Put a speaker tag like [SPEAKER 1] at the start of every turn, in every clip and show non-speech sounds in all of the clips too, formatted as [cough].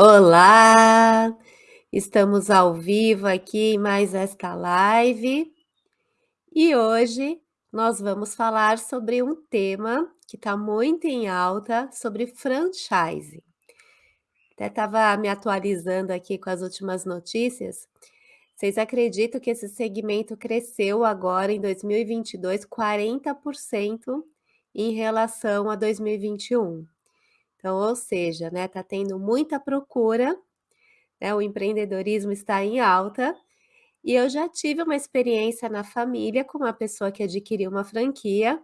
[SPEAKER 1] Olá! Estamos ao vivo aqui em mais esta live. E hoje nós vamos falar sobre um tema que está muito em alta, sobre franchise. Até estava me atualizando aqui com as últimas notícias. Vocês acreditam que esse segmento cresceu agora em 2022 40% em relação a 2021? Então, ou seja, né, tá tendo muita procura, né, o empreendedorismo está em alta, e eu já tive uma experiência na família com uma pessoa que adquiriu uma franquia,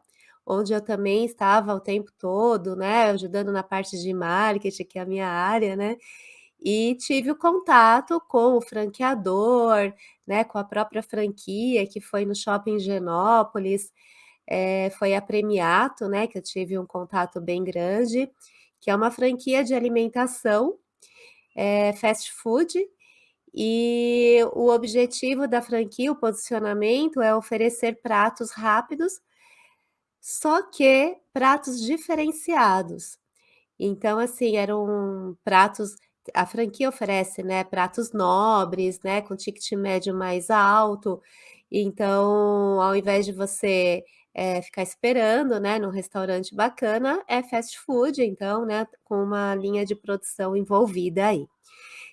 [SPEAKER 1] onde eu também estava o tempo todo, né, ajudando na parte de marketing, que é a minha área, né, e tive o contato com o franqueador, né, com a própria franquia, que foi no Shopping Genópolis, é, foi a Premiato, né, que eu tive um contato bem grande, que é uma franquia de alimentação, é, fast food, e o objetivo da franquia, o posicionamento é oferecer pratos rápidos, só que pratos diferenciados. Então, assim, eram pratos a franquia oferece, né, pratos nobres, né, com ticket médio mais alto, então, ao invés de você é, ficar esperando, né, num restaurante bacana, é fast food, então, né, com uma linha de produção envolvida aí.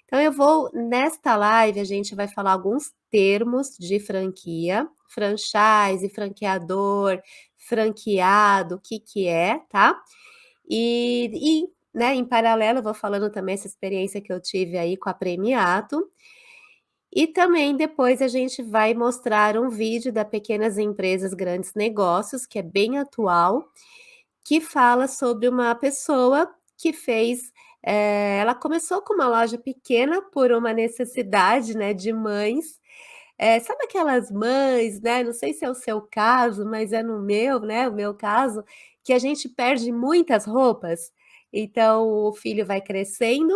[SPEAKER 1] Então eu vou nesta live a gente vai falar alguns termos de franquia, franchise, franqueador, franqueado, o que que é, tá? E, e né, em paralelo eu vou falando também essa experiência que eu tive aí com a Premiato, e também depois a gente vai mostrar um vídeo da Pequenas Empresas Grandes Negócios, que é bem atual, que fala sobre uma pessoa que fez eh, ela começou com uma loja pequena por uma necessidade, né, de mães, eh, sabe aquelas mães, né, não sei se é o seu caso, mas é no meu, né, o meu caso, que a gente perde muitas roupas, então o filho vai crescendo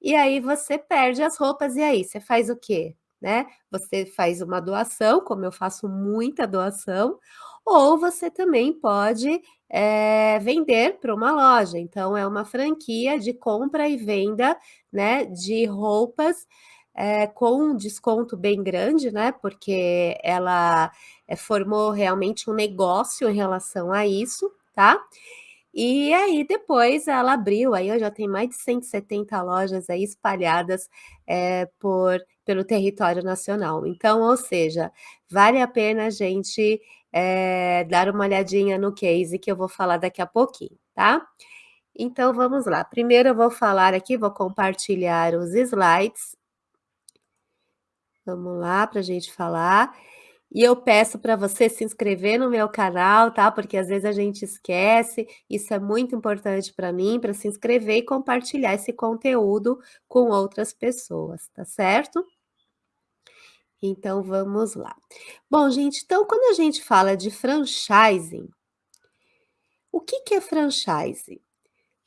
[SPEAKER 1] e aí você perde as roupas, e aí, você faz o quê? Né? Você faz uma doação, como eu faço muita doação, ou você também pode é, vender para uma loja. Então, é uma franquia de compra e venda né, de roupas é, com um desconto bem grande, né? Porque ela é, formou realmente um negócio em relação a isso, tá? E aí depois ela abriu, aí eu já tenho mais de 170 lojas aí espalhadas é, por, pelo território nacional. Então, ou seja, vale a pena a gente é, dar uma olhadinha no case que eu vou falar daqui a pouquinho, tá? Então, vamos lá. Primeiro eu vou falar aqui, vou compartilhar os slides. Vamos lá para a gente falar. E eu peço para você se inscrever no meu canal, tá? Porque às vezes a gente esquece, isso é muito importante para mim, para se inscrever e compartilhar esse conteúdo com outras pessoas, tá certo? Então vamos lá. Bom, gente, então quando a gente fala de franchising, o que, que é franchise?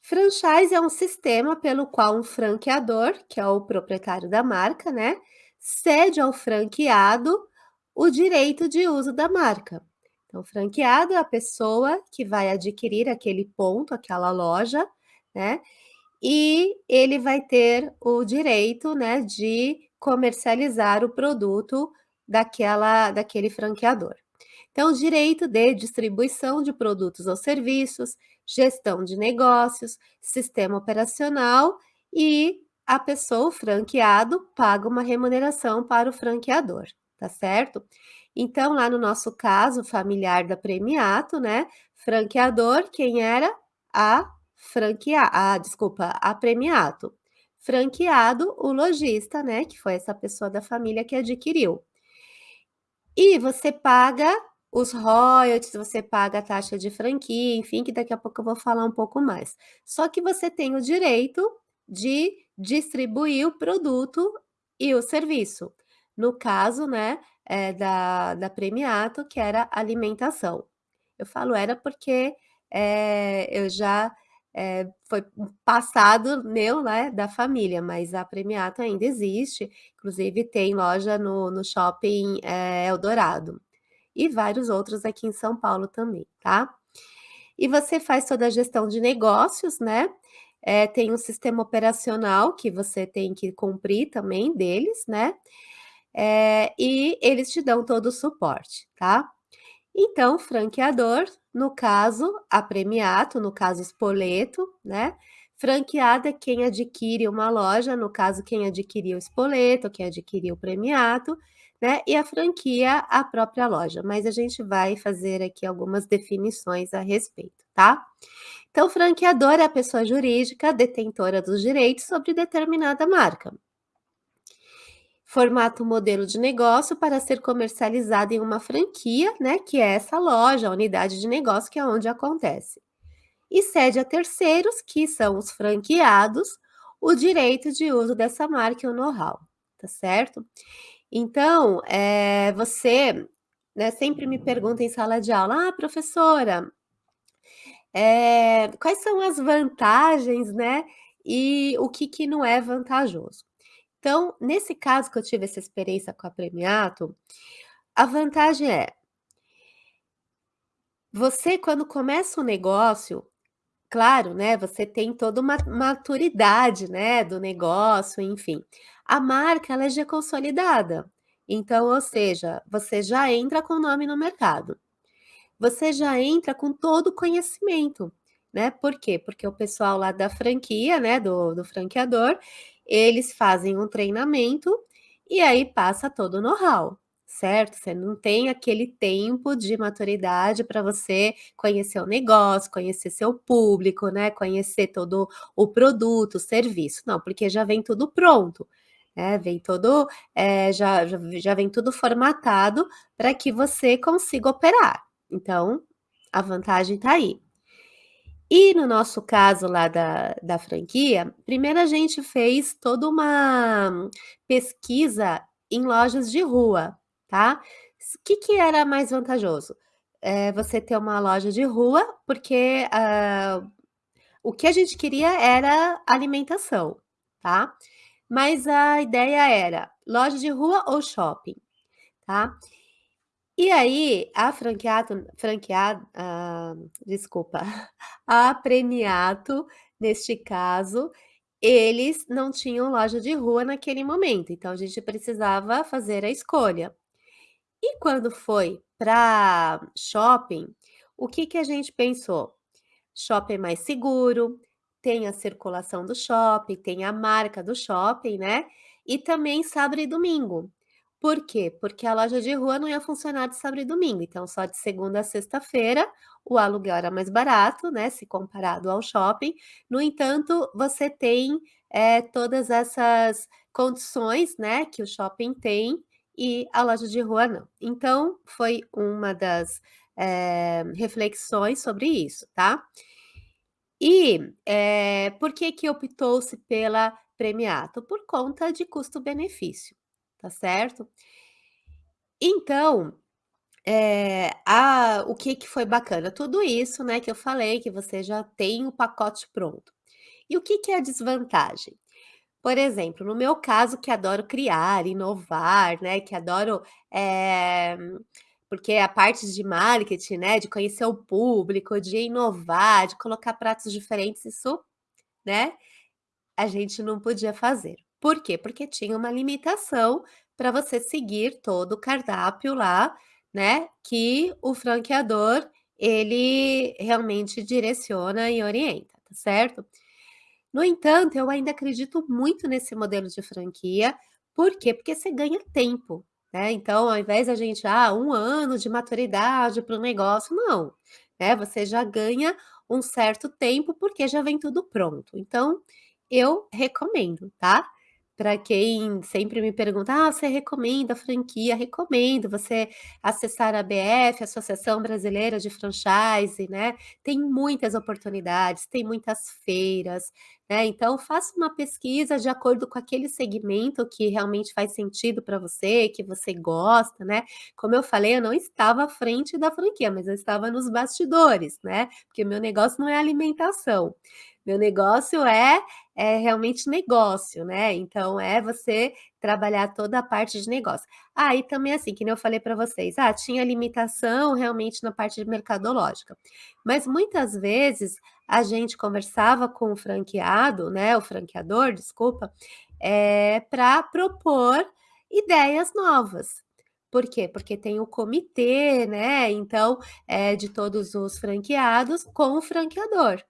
[SPEAKER 1] Franchise é um sistema pelo qual um franqueador, que é o proprietário da marca, né, cede ao franqueado o direito de uso da marca. Então, franqueado é a pessoa que vai adquirir aquele ponto, aquela loja, né? E ele vai ter o direito, né, de comercializar o produto daquela, daquele franqueador. Então, direito de distribuição de produtos ou serviços, gestão de negócios, sistema operacional e a pessoa, o franqueado, paga uma remuneração para o franqueador tá certo? Então, lá no nosso caso familiar da Premiato, né, franqueador, quem era? A franquear, ah, desculpa, a Premiato. Franqueado, o lojista, né, que foi essa pessoa da família que adquiriu. E você paga os royalties, você paga a taxa de franquia, enfim, que daqui a pouco eu vou falar um pouco mais. Só que você tem o direito de distribuir o produto e o serviço. No caso, né, é, da, da Premiato, que era alimentação. Eu falo era porque é, eu já é, foi passado meu, né, da família, mas a Premiato ainda existe, inclusive tem loja no, no shopping é, Eldorado e vários outros aqui em São Paulo também, tá? E você faz toda a gestão de negócios, né? eh, tem um sistema operacional que você tem que cumprir também deles, né, eh, e eles te dão todo o suporte, tá. Então, franqueador, no caso, a Premiato, no caso Spoleto, né, franqueado é quem adquire uma loja, no caso quem adquiriu o Spoleto, quem adquiriu o Premiato, né, e a franquia, a própria loja, mas a gente vai fazer aqui algumas definições a respeito, tá. Então, franqueador é a pessoa jurídica detentora dos direitos sobre determinada marca. Formata um modelo de negócio para ser comercializado em uma franquia, né, que é essa loja, a unidade de negócio, que é onde acontece. E cede a terceiros, que são os franqueados, o direito de uso dessa marca e o know-how, tá certo? Então, eh, você, né, sempre me pergunta em sala de aula: "Ah, professora, eh, quais são as vantagens, né, e o que que não é vantajoso?". Então, nesse caso que eu tive essa experiência com a Premiato, a vantagem é você quando começa um negócio, claro, né, você tem toda uma maturidade, né, do negócio, enfim. A marca ela é já consolidada, então, ou seja, você já entra com o nome no mercado. Você já entra com todo o conhecimento, né, por quê? Porque o pessoal lá da franquia, né, do do franqueador, eles fazem um treinamento, e aí passa todo o know-how, certo? Você não tem aquele tempo de maturidade para você conhecer o negócio, conhecer seu público, né, conhecer todo o produto, o serviço, não, porque já vem tudo pronto, né, vem todo, já já já vem tudo formatado para que você consiga operar, então, a vantagem está aí. E no nosso caso lá da da franquia, primeiro a gente fez toda uma pesquisa em lojas de rua, tá. S que que era mais vantajoso? Eh, você ter uma loja de rua, porque, hã, o que a gente queria era alimentação, tá. Mas a ideia era loja de rua ou shopping, tá. E aí, a franqueato franqueado ah, desculpa, [laughs] a Premiato, neste caso, eles não tinham loja de rua naquele momento, então a gente precisava fazer a escolha. E quando foi pra shopping, o que que a gente pensou? Shopping é mais seguro, tem a circulação do shopping, tem a marca do shopping, né, e também sábado e domingo. Por quê? Porque a loja de rua não ia funcionar de sábado e domingo, então só de segunda a sexta-feira, o aluguel era mais barato, né, se comparado ao shopping. No entanto, você tem, eh, todas essas condições, né, que o shopping tem e a loja de rua não. Então, foi uma das, eh, reflexões sobre isso, tá. E, eh, por que que optou-se pela Premiato? Por conta de custo-benefício, tá certo. Então, eh, a o que que foi bacana? Tudo isso, né, que eu falei, que você já tem o pacote pronto. E o que que é a desvantagem? Por exemplo, no meu caso que adoro criar, inovar, né, que adoro, eh, porque a parte de marketing, né, de conhecer o público, de inovar, de colocar pratos diferentes, isso, né, a gente não podia fazer. Por quê? Porque tinha uma limitação para você seguir todo o cardápio lá, né, que o franqueador, ele realmente direciona e orienta, tá certo. No entanto, eu ainda acredito muito nesse modelo de franquia, por quê? Porque você ganha tempo, né, então ao invés da gente, ah, 1 ano de maturidade para o negócio, não, né, você já ganha um certo tempo, porque já vem tudo pronto. Então, eu recomendo, tá. Pra quem sempre me pergunta: "Ah, você recomenda a franquia?", recomendo você acessar a ABF, Associação Brasileira de Franchise, né, tem muitas oportunidades, tem muitas feiras, né, então faça uma pesquisa de acordo com aquele segmento que realmente faz sentido para você, que você gosta, né. Como eu falei, eu não estava à frente da franquia, mas eu estava nos bastidores, né, porque meu negócio não é alimentação, meu negócio é é realmente negócio, né, então é você trabalhar toda a parte de negócio. Ah, e também assim, que eu falei para vocês, ah, tinha limitação realmente na parte mercadológica, mas muitas vezes a gente conversava com o franqueado, né, o franqueador, desculpa, eh, pra propor ideias novas. Por quê? Porque tem o comitê, né, então, eh, de todos os franqueados com o franqueador.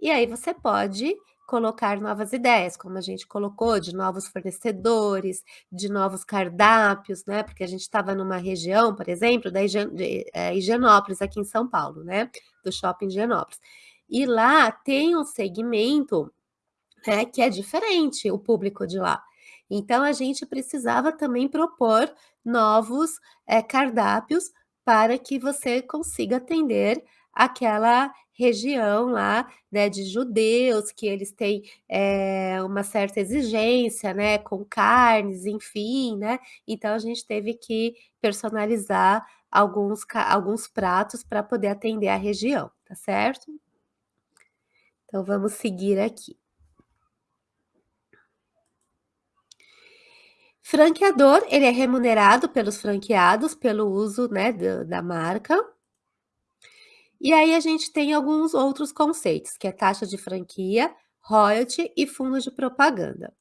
[SPEAKER 1] E aí você pode colocar novas ideias, como a gente colocou, de novos fornecedores, de novos cardápios, né, porque a gente estava numa região, por exemplo, da eh, Higienópolis, aqui em São Paulo, né, do shopping Higienópolis. E lá tem um segmento, né, que é diferente, o público de lá. Então a gente precisava também propor novos, eh, cardápios para que você consiga atender aquela região lá, né, de judeus, que eles têm, eh, uma certa exigência, né, com carnes, enfim, né, então a gente teve que personalizar alguns alguns pratos para poder atender a região, tá certo? Então vamos seguir aqui. Franqueador, ele é remunerado pelos franqueados pelo uso, né, da marca. E aí a gente tem alguns outros conceitos, que é taxa de franquia, royalty e fundo de propaganda.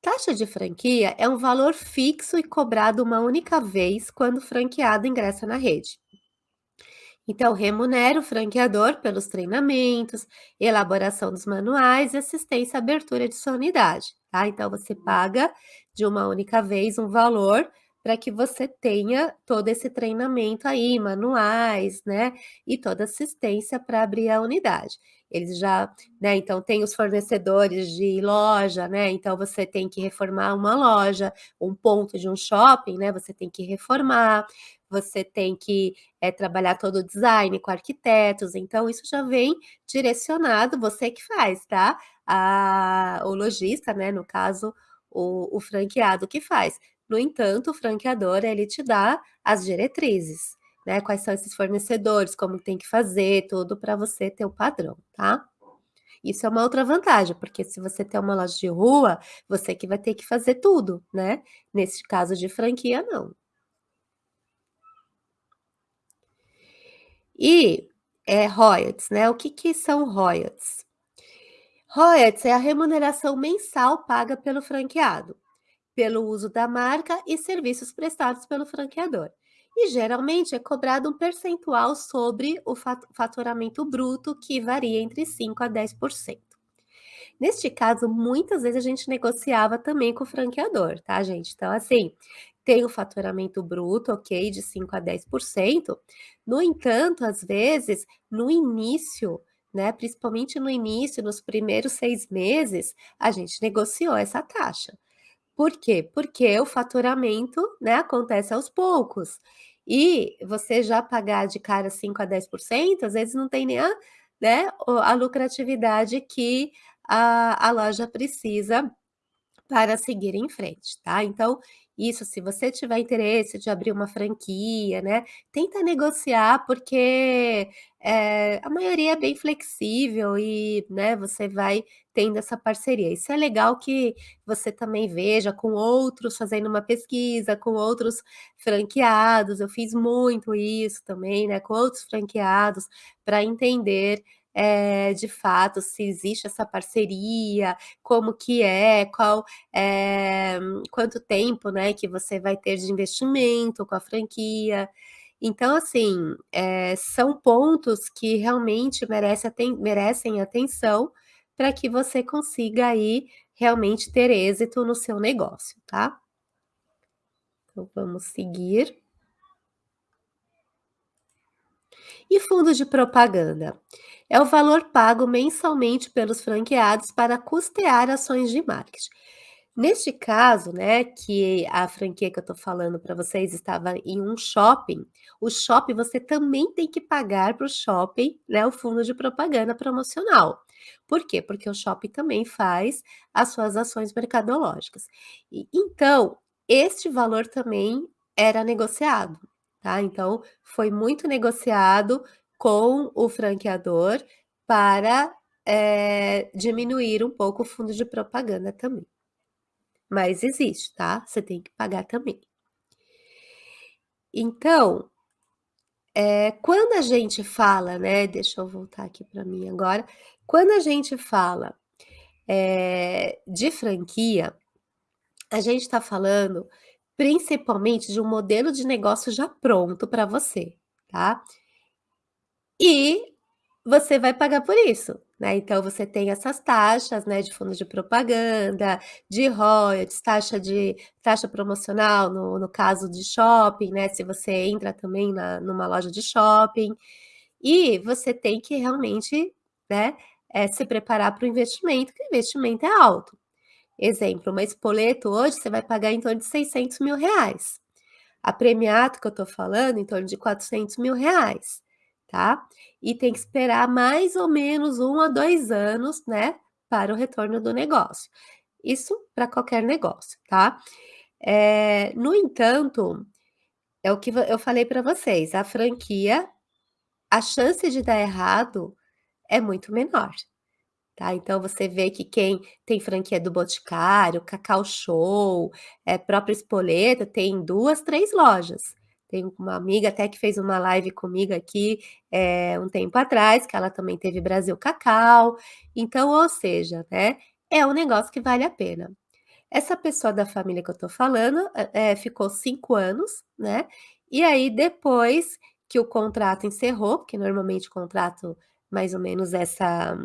[SPEAKER 1] Taxa de franquia é um valor fixo e cobrado uma única vez quando o franqueado ingressa na rede. Então, remunera o franqueador pelos treinamentos, elaboração dos manuais e assistência à abertura de sua unidade, tá? Então, você paga de uma única vez um valor para que você tenha todo esse treinamento aí, manuais, né, e toda assistência para abrir a unidade. Eles já, né, então tem os fornecedores de loja, né, então você tem que reformar uma loja, um ponto de um shopping, né, você tem que reformar, você tem que, eh, trabalhar todo o design com arquitetos, então isso já vem direcionado, você que faz, tá? A o lojista, né, no caso, o o franqueado que faz. No entanto, o franqueador, ele te dá as diretrizes, né, quais são esses fornecedores, como tem que fazer, tudo para você ter o padrão, tá? Isso é uma outra vantagem, porque se você tem uma loja de rua, você que vai ter que fazer tudo, né? Nesse caso de franquia, não. E, eh, royalties, né, o que que são royalties? Royalties é a remuneração mensal paga pelo franqueado, pelo uso da marca e serviços prestados pelo franqueador. E geralmente é cobrado um percentual sobre o fa faturamento bruto, que varia entre 5 a 10%. Neste caso, muitas vezes a gente negociava também com o franqueador, tá, gente? Então, assim, tem o faturamento bruto, ok, de 5 a 10%. No entanto, às vezes, no início, né, principalmente no início, nos primeiros 6 meses, a gente negociou essa taxa. Por quê? Porque o faturamento, né, acontece aos poucos. E você já pagar de cara 5 a 10%, às vezes não tem nem a, né, a lucratividade que a a loja precisa para seguir em frente, tá? Então, isso, se você tiver interesse de abrir uma franquia, né, tenta negociar, porque, eh, a maioria é bem flexível e, né, você vai tendo essa parceria. Isso é legal que você também veja com outros, fazendo uma pesquisa com outros franqueados, eu fiz muito isso também, né, com outros franqueados, para entender, eh, de fato, se existe essa parceria, como que é, qual, eh, quanto tempo, né, que você vai ter de investimento com a franquia. Então, assim, eh, são pontos que realmente merece aten merecem atenção, para que você consiga aí realmente ter êxito no seu negócio, tá? Então vamos seguir. E fundo de propaganda? É o valor pago mensalmente pelos franqueados para custear ações de marketing. Neste caso, né, que a franquia que eu estou falando para vocês estava em um shopping, o shopping você também tem que pagar para o shopping, né, o fundo de propaganda promocional. Por quê? Porque o shopping também faz as suas ações mercadológicas. E então, este valor também era negociado, tá? Então, foi muito negociado com o franqueador para, eh, diminuir um pouco o fundo de propaganda também. mas existe, tá? Você tem que pagar também. Então, é, quando a gente fala, né? Deixa eu voltar aqui para mim agora. Quando a gente fala é, de franquia, a gente está falando principalmente de um modelo de negócio já pronto para você, tá? E você vai pagar por isso, né? Então você tem essas taxas, né, de fundo de propaganda, de royalties, taxa de taxa promocional no, no caso de shopping, né? Se você entra também na, numa loja de shopping, e você tem que realmente, né, é, se preparar para o investimento, que o investimento é alto. Exemplo, uma espoleto hoje você vai pagar em torno de 600 mil reais. A premiato que eu estou falando, em torno de 400 mil reais, tá? E tem que esperar mais ou menos um a dois anos, né, para o retorno do negócio. Isso para qualquer negócio, tá? É, no entanto, é o que eu falei para vocês, a franquia, a chance de dar errado é muito menor, Tá? Então você vê que quem tem franquia do Boticário, Cacau Show, é, próprio Espoleta, tem duas, três lojas. Tem uma amiga até que fez uma live comigo aqui é, um tempo atrás, que ela também teve Brasil Cacau. Então, ou seja, né, é um negócio que vale a pena. Essa pessoa da família que eu tô falando é, ficou cinco anos, né? E aí, depois que o contrato encerrou, porque normalmente o contrato mais ou menos essa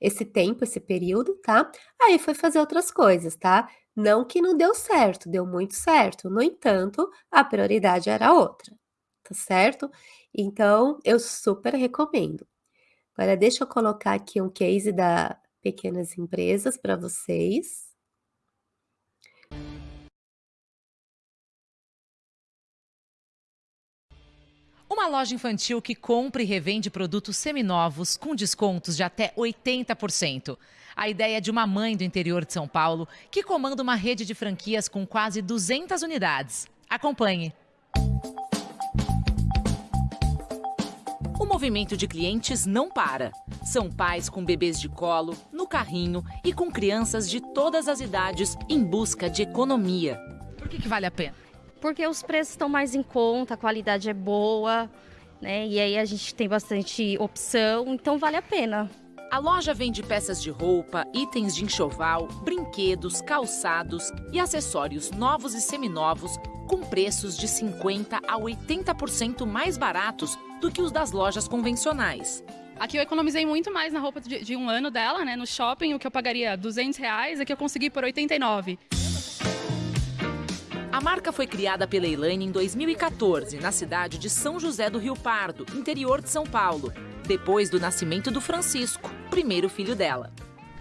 [SPEAKER 1] esse tempo, esse período, tá? Aí foi fazer outras coisas, tá? Não que não deu certo, deu muito certo. No entanto, a prioridade era outra, tá certo? Então, eu super recomendo. Agora, deixa eu colocar aqui um case da pequenas empresas para vocês.
[SPEAKER 2] Uma loja infantil que compra e revende produtos seminovos com descontos de até 80%. A ideia é de uma mãe do interior de São Paulo que comanda uma rede de franquias com quase 200 unidades. Acompanhe. O movimento de clientes não para. São pais com bebês de colo, no carrinho e com crianças de todas as idades em busca de economia. Por que, que vale a pena?
[SPEAKER 3] Porque os preços estão mais em conta, a qualidade é boa, né? E aí a gente tem bastante opção, então vale a pena.
[SPEAKER 2] A loja vende peças de roupa, itens de enxoval, brinquedos, calçados e acessórios novos e seminovos com preços de 50 a 80% mais baratos do que os das lojas convencionais.
[SPEAKER 4] Aqui eu economizei muito mais na roupa de, de, um ano dela, né? No shopping, o que eu pagaria 200 reais, aqui eu consegui por 89.
[SPEAKER 2] A marca foi criada pela Elaine em 2014, na cidade de São José do Rio Pardo, interior de São Paulo, depois do nascimento do Francisco, primeiro filho dela.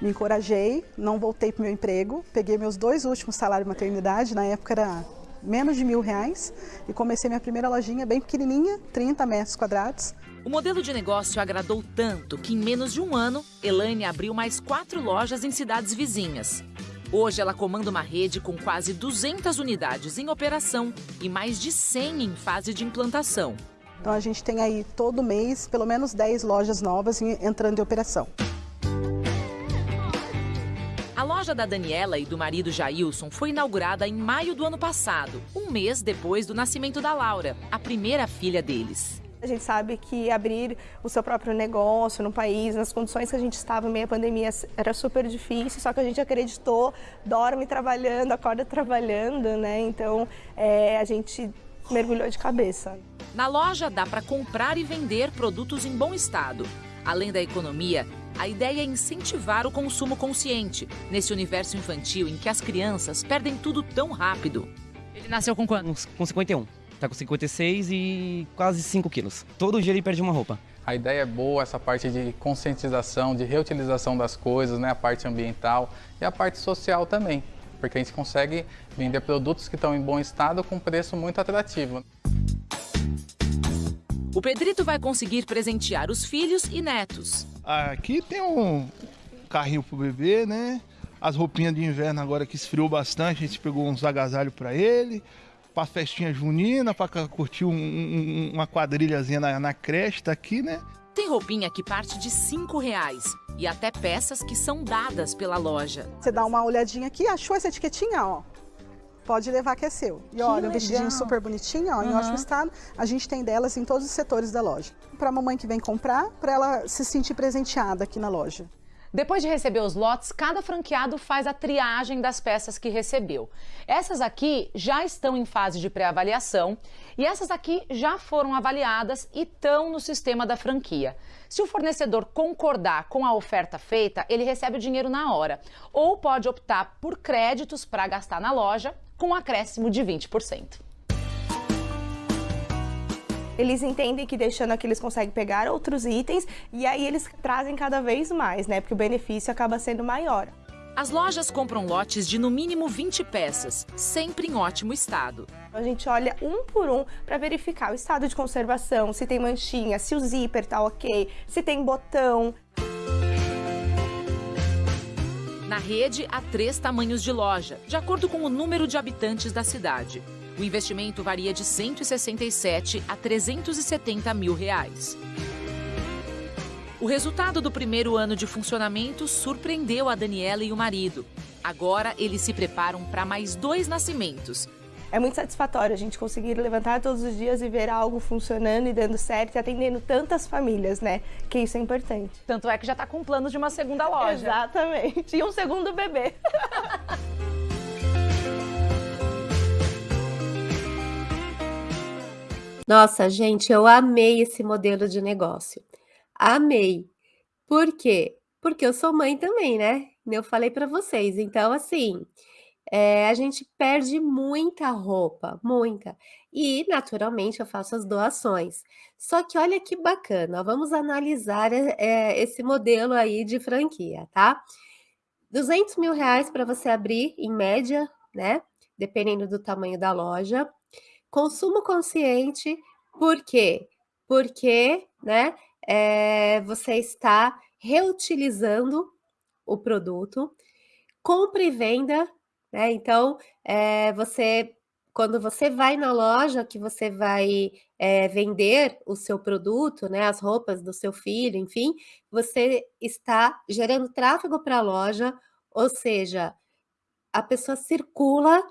[SPEAKER 5] Me encorajei, não voltei para o meu emprego, peguei meus dois últimos salários de maternidade, na época era menos de mil reais, e comecei minha primeira lojinha bem pequenininha, 30 metros quadrados.
[SPEAKER 2] O modelo de negócio agradou tanto que em menos de um ano, Elaine abriu mais quatro lojas em cidades vizinhas. Hoje ela comanda uma rede com quase 200 unidades em operação e mais de 100 em fase de implantação.
[SPEAKER 5] Então a gente tem aí todo mês pelo menos 10 lojas novas entrando em operação.
[SPEAKER 2] A loja da Daniela e do marido Jailson foi inaugurada em maio do ano passado, um mês depois do nascimento da Laura, a primeira filha deles.
[SPEAKER 6] A gente sabe que abrir o seu próprio negócio no país, nas condições que a gente estava meio a pandemia, era super difícil, só que a gente acreditou, dorme trabalhando, acorda trabalhando, né? Então é, a gente mergulhou de cabeça.
[SPEAKER 2] Na loja dá para comprar e vender produtos em bom estado. Além da economia, a ideia é incentivar o consumo consciente nesse universo infantil em que as crianças perdem tudo tão rápido.
[SPEAKER 7] Ele nasceu com quantos? Com 51. Tá com 56 e quase 5 quilos. Todo dia ele perde uma roupa.
[SPEAKER 8] A ideia é boa, essa parte de conscientização, de reutilização das coisas, né? a parte ambiental e a parte social também, porque a gente consegue vender produtos que estão em bom estado com preço muito atrativo.
[SPEAKER 2] O Pedrito vai conseguir presentear os filhos e netos.
[SPEAKER 9] Aqui tem um carrinho pro bebê, né? As roupinhas de inverno agora que esfriou bastante, a gente pegou uns agasalhos para ele para festinha junina, para curtir um, um, uma quadrilhazinha na, na creche, tá aqui, né?
[SPEAKER 2] Tem roupinha que parte de cinco reais. e até peças que são dadas pela loja.
[SPEAKER 5] Você dá uma olhadinha aqui, achou essa etiquetinha, ó. Pode levar que é seu. E
[SPEAKER 2] Que
[SPEAKER 5] olha, um vestidinho super bonitinho, ó, em
[SPEAKER 2] Uhum.
[SPEAKER 5] ótimo estado. A gente tem delas em todos os setores da loja. Para a mamãe que vem comprar, para ela se sentir presenteada aqui na loja.
[SPEAKER 10] Depois de receber os lotes, cada franqueado faz a triagem das peças que recebeu. Essas aqui já estão em fase de pré-avaliação e essas aqui já foram avaliadas e estão no sistema da franquia. Se o fornecedor concordar com a oferta feita, ele recebe o dinheiro na hora ou pode optar por créditos para gastar na loja com um acréscimo de 20%.
[SPEAKER 6] Eles entendem que deixando aqui eles conseguem pegar outros itens e aí eles trazem cada vez mais, né? Porque o benefício acaba sendo maior.
[SPEAKER 2] As lojas compram lotes de no mínimo 20 peças, sempre em ótimo estado.
[SPEAKER 6] A gente olha um por um para verificar o estado de conservação, se tem manchinha, se o zíper tá ok, se tem botão.
[SPEAKER 2] Na rede, há três tamanhos de loja, de acordo com o número de habitantes da cidade. O investimento varia de 167 a 370 mil reais. O resultado do primeiro ano de funcionamento surpreendeu a Daniela e o marido. Agora, eles se preparam para mais dois nascimentos.
[SPEAKER 6] É muito satisfatório a gente conseguir levantar todos os dias e ver algo funcionando e dando certo e atendendo tantas famílias, né? Que isso é importante.
[SPEAKER 10] Tanto é que já está com planos de uma segunda loja.
[SPEAKER 6] Exatamente. E um segundo bebê. [laughs]
[SPEAKER 1] Nossa, gente, eu amei esse modelo de negócio. Amei. Por quê? Porque eu sou mãe também, né? Eu falei para vocês. Então, assim, eh, a gente perde muita roupa, muita. E, naturalmente, eu faço as doações. Só que olha que bacana, vamos analisar eh, eh, esse modelo aí de franquia, tá? 200 mil reais para você abrir, em média, né? Dependendo do tamanho da loja. Consumo consciente, por quê? Porque, né, eh, você está reutilizando o produto. Compra e venda, né, então, eh, você quando você vai na loja que você vai, eh, vender o seu produto, né, as roupas do seu filho, enfim, você está gerando tráfego para a loja, ou seja, a pessoa circula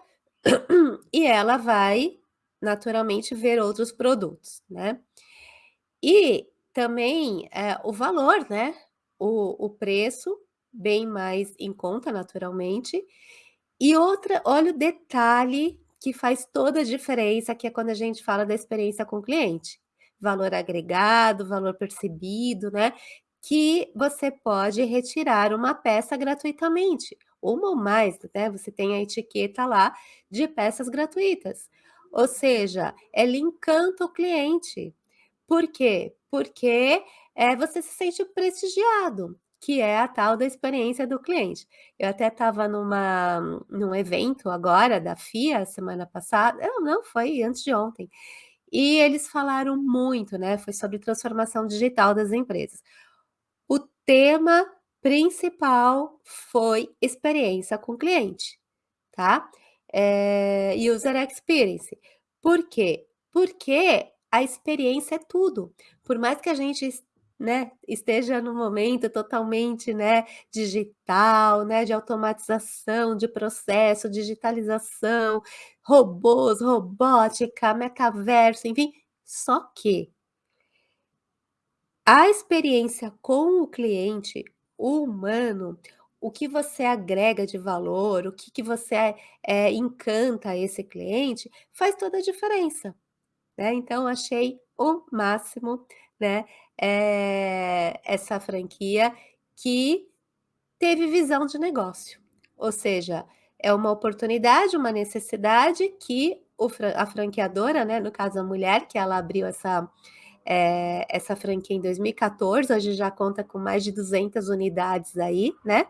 [SPEAKER 1] [clears throat] e ela vai naturalmente ver outros produtos, né. E também, eh, o valor, né, o o preço bem mais em conta, naturalmente. E outra olha o detalhe que faz toda a diferença, que é quando a gente fala da experiência com o cliente. Valor agregado, valor percebido, né, que você pode retirar uma peça gratuitamente, uma ou mais, né, você tem a etiqueta lá de peças gratuitas. Ou seja, ela encanta o cliente. Por quê? Porque, eh, você se sente prestigiado, que é a tal da experiência do cliente. Eu até estava num evento agora da FIA semana passada não, não, foi antes de ontem. E eles falaram muito, né, foi sobre transformação digital das empresas. O tema principal foi experiência com o cliente, tá? Eh, user experience. Por quê? Porque a experiência é tudo. Por mais que a gente né, esteja num momento totalmente, né, digital, né, de automatização de processo, digitalização, robôs, robótica, metaverso, enfim, só que a experiência com o cliente, humano, o que você agrega de valor, o que que você, eh, encanta esse cliente, faz toda a diferença, né. Então achei o máximo, né, eh, essa franquia que teve visão de negócio. Ou seja, é uma oportunidade, uma necessidade que o a franqueadora, né, no caso a mulher, que ela abriu essa, eh, essa franquia em 2014, hoje já conta com mais de 200 unidades aí, né.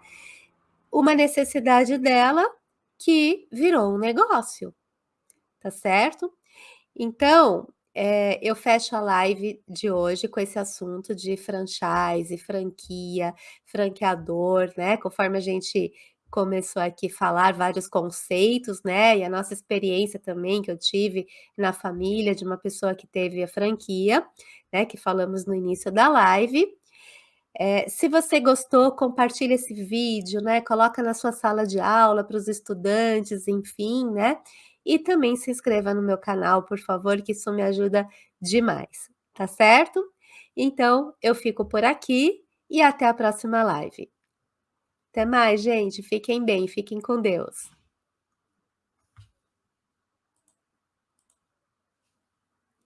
[SPEAKER 1] Uma necessidade dela que virou um negócio, tá certo? Então, eh, eu fecho a live de hoje com esse assunto de franchise, franquia, franqueador, né, conforme a gente começou aqui falar vários conceitos, né, e a nossa experiência também que eu tive na família de uma pessoa que teve a franquia, né, que falamos no início da live. Eh, se você gostou, compartilha esse vídeo, né, coloca na sua sala de aula para os estudantes, enfim, né, e também se inscreva no meu canal, por favor, que isso me ajuda demais, tá certo? Então, eu fico por aqui e até a próxima live. Até mais, gente. Fiquem bem, fiquem com Deus.